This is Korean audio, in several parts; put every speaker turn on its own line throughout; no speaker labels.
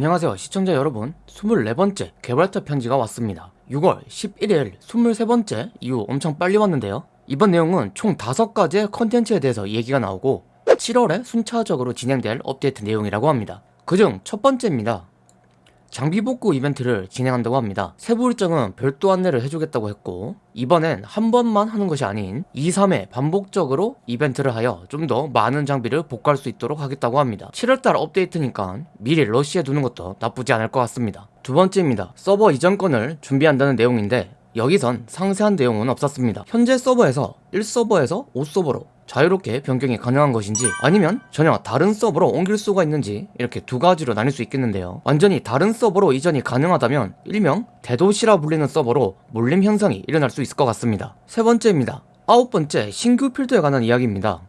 안녕하세요 시청자 여러분. 24번째 개발자 편지가 왔습니다. 6월 11일 23번째 이후 엄청 빨리 왔는데요. 이번 내용은 총 5가지의 컨텐츠에 대해서 얘기가 나오고 7월에 순차적으로 진행될 업데이트 내용이라고 합니다. 그중 첫 번째입니다 장비 복구 이벤트를 진행한다고 합니다. 세부 일정은 별도 안내를 해주겠다고 했고 이번엔 한 번만 하는 것이 아닌 2, 3회 반복적으로 이벤트를 하여 좀 더 많은 장비를 복구할 수 있도록 하겠다고 합니다. 7월달 업데이트니까 미리 러시해 두는 것도 나쁘지 않을 것 같습니다. 두 번째입니다. 서버 이전권을 준비한다는 내용인데 여기선 상세한 내용은 없었습니다. 현재 서버에서 1서버에서 5서버로 자유롭게 변경이 가능한 것인지 아니면 전혀 다른 서버로 옮길 수가 있는지 이렇게 두 가지로 나뉠 수 있겠는데요. 완전히 다른 서버로 이전이 가능하다면 일명 대도시라 불리는 서버로 몰림 현상이 일어날 수 있을 것 같습니다. 세 번째입니다. 아홉 번째 신규 필드에 관한 이야기입니다.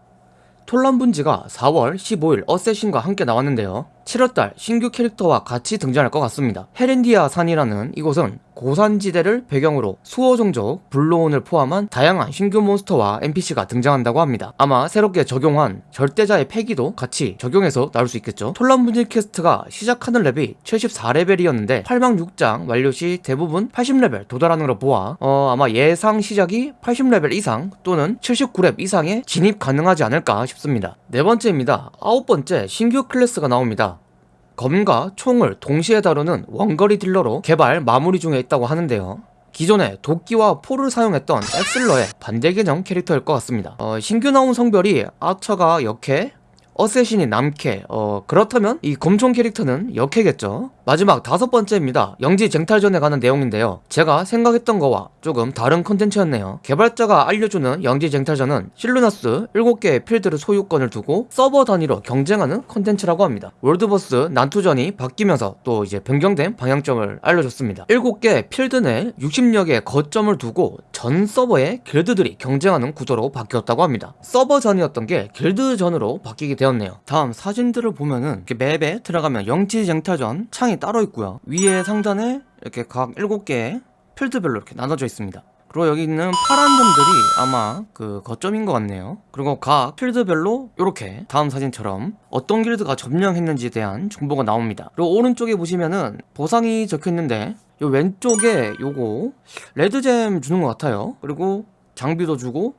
톨란 분지가 4월 15일 어쌔신과 함께 나왔는데요 7월달 신규 캐릭터와 같이 등장할 것 같습니다. 헤렌디아 산이라는 이곳은 고산지대를 배경으로 수호종족 블로온을 포함한 다양한 신규 몬스터와 NPC가 등장한다고 합니다. 아마 새롭게 적용한 절대자의 패기도 같이 적용해서 나올 수 있겠죠. 톨란 분지 퀘스트가 시작하는 렙이 74레벨이었는데 8막 6장 완료 시 대부분 80레벨 도달하는 걸 보아 어, 아마 예상 시작이 80레벨 이상 또는 79렙 이상에 진입 가능하지 않을까 싶습니다 네 번째입니다. 아홉 번째 신규 클래스가 나옵니다. 검과 총을 동시에 다루는 원거리 딜러로 개발 마무리 중에 있다고 하는데요. 기존에 도끼와 포를 사용했던 액슬러의 반대 개념 캐릭터일 것 같습니다. 어, 신규 나온 성별이 아처가 역해 assassin이 남캐. 어 그렇다면 이 검총 캐릭터는 여캐겠죠? 마지막 다섯 번째입니다. 영지 쟁탈전에 관한 내용인데요. 제가 생각했던 거와 조금 다른 컨텐츠였네요. 개발자가 알려주는 영지 쟁탈전은 실루나스 7개의 필드를 소유권을 두고 서버 단위로 경쟁하는 컨텐츠라고 합니다. world boss 난투전이 바뀌면서 또 이제 변경된 방향점을 알려줬습니다. 7개 필드 내 60여 개의 거점을 두고 전 서버의 길드들이 경쟁하는 구조로 바뀌었다고 합니다. 서버 전이었던 게 길드 전으로 바뀌게 되었네요. 다음 사진들을 보면은 맵에 들어가면 영지 쟁탈전 창이 따로 있고요. 위에 상단에 이렇게 각 7개의 필드별로 이렇게 나눠져 있습니다. 그리고 여기 있는 파란 점들이 아마 그 거점인 것 같네요. 그리고 각 필드별로 이렇게 다음 사진처럼 어떤 길드가 점령했는지에 대한 정보가 나옵니다. 그리고 오른쪽에 보시면은 보상이 적혀있는데 요 왼쪽에 요거 레드잼 주는 것 같아요. 그리고 장비도 주고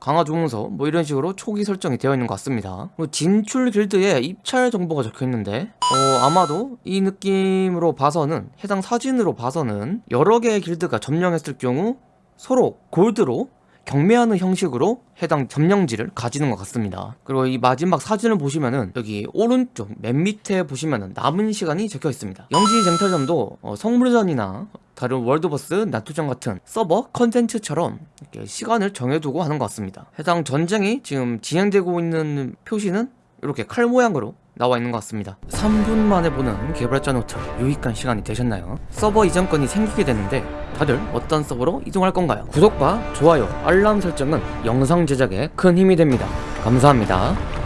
강화 주문서 뭐 이런 식으로 초기 설정이 되어 있는 것 같습니다. 진출 길드에 입찰 정보가 적혀 있는데 어 아마도 이 느낌으로 봐서는 해당 사진으로 봐서는 여러 개의 길드가 점령했을 경우 서로 골드로 경매하는 형식으로 해당 점령지를 가지는 것 같습니다. 그리고 이 마지막 사진을 보시면은 여기 오른쪽 맨 밑에 보시면은 남은 시간이 적혀 있습니다. 영지 쟁탈전도 어, 성물전이나 다른 world boss 난투전 같은 서버 컨텐츠처럼 이렇게 시간을 정해두고 하는 것 같습니다 해당 전쟁이 지금 진행되고 있는 표시는 이렇게 칼 모양으로 나와 있는 것 같습니다 3분 만에 보는 개발자 노트 유익한 시간이 되셨나요? 서버 이전권이 생기게 되는데 다들 어떤 서버로 이동할 건가요? 구독과 좋아요, 알람 설정은 영상 제작에 큰 힘이 됩니다 감사합니다